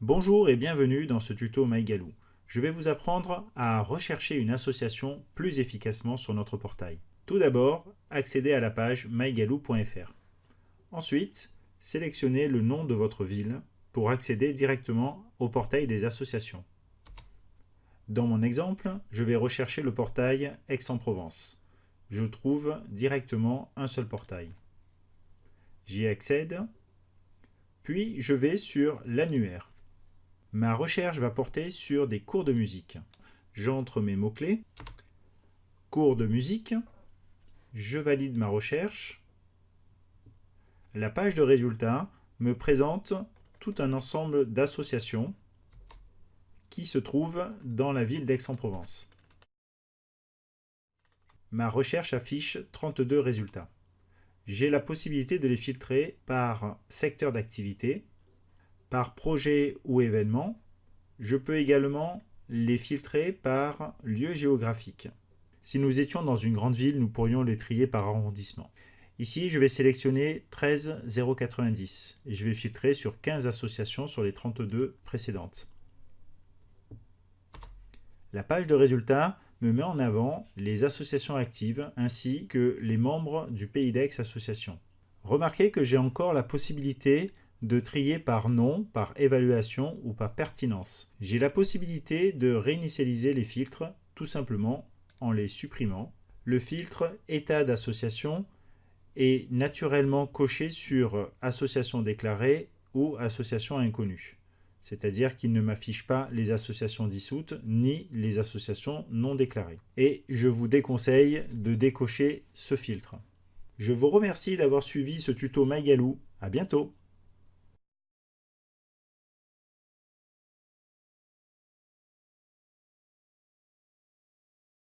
Bonjour et bienvenue dans ce tuto MyGalou. Je vais vous apprendre à rechercher une association plus efficacement sur notre portail. Tout d'abord, accédez à la page mygalou.fr. Ensuite, sélectionnez le nom de votre ville pour accéder directement au portail des associations. Dans mon exemple, je vais rechercher le portail Aix-en-Provence. Je trouve directement un seul portail. J'y accède, puis je vais sur l'annuaire. Ma recherche va porter sur des cours de musique. J'entre mes mots-clés, cours de musique, je valide ma recherche. La page de résultats me présente tout un ensemble d'associations qui se trouvent dans la ville d'Aix-en-Provence. Ma recherche affiche 32 résultats. J'ai la possibilité de les filtrer par secteur d'activité, par projet ou événement. Je peux également les filtrer par lieu géographique. Si nous étions dans une grande ville, nous pourrions les trier par arrondissement. Ici, je vais sélectionner 13 090 et je vais filtrer sur 15 associations sur les 32 précédentes. La page de résultats me met en avant les associations actives ainsi que les membres du Pays d'Aix Association. Remarquez que j'ai encore la possibilité de trier par nom, par évaluation ou par pertinence. J'ai la possibilité de réinitialiser les filtres tout simplement en les supprimant. Le filtre état d'association est naturellement coché sur association déclarée ou association inconnue. C'est-à-dire qu'il ne m'affiche pas les associations dissoutes ni les associations non déclarées. Et je vous déconseille de décocher ce filtre. Je vous remercie d'avoir suivi ce tuto Magalou. À bientôt